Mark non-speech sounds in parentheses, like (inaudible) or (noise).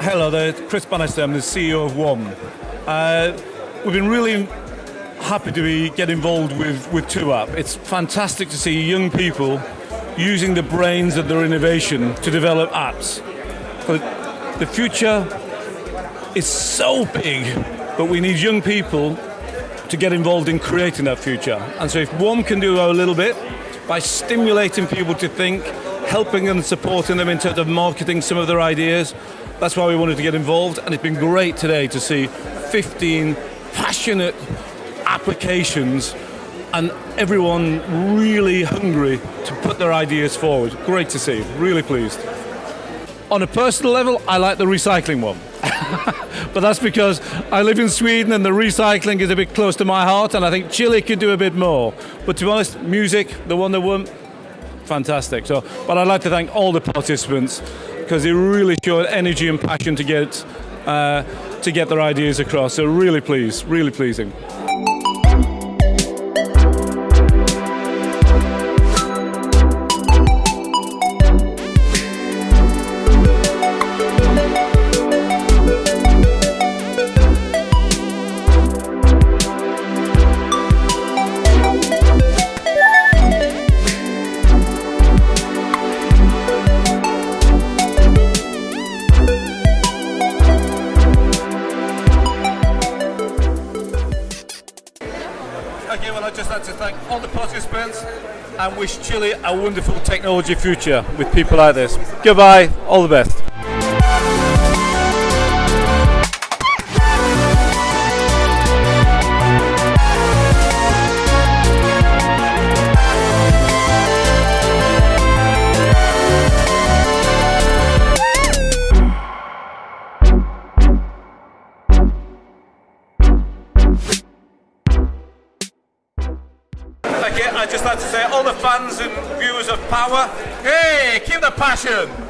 Hello there, Chris Bannister, I'm the CEO of WOM. Uh, we've been really happy to be get involved with, with 2Up. It's fantastic to see young people using the brains of their innovation to develop apps. But the future is so big, but we need young people to get involved in creating that future. And so if one can do a little bit by stimulating people to think, helping and supporting them in terms of marketing some of their ideas, that's why we wanted to get involved, and it's been great today to see 15 passionate applications and everyone really hungry to put their ideas forward. Great to see, really pleased. On a personal level, I like the recycling one. (laughs) but that's because I live in Sweden and the recycling is a bit close to my heart and I think Chile could do a bit more. But to be honest, music, the one that won, fantastic. So, but I'd like to thank all the participants because they really showed energy and passion to get uh, to get their ideas across. So really pleased, really pleasing. Okay, well I'd just like to thank all the participants and wish Chile a wonderful technology future with people like this. Goodbye, all the best. Okay, I'd just like to say all the fans and viewers of Power, hey, keep the passion!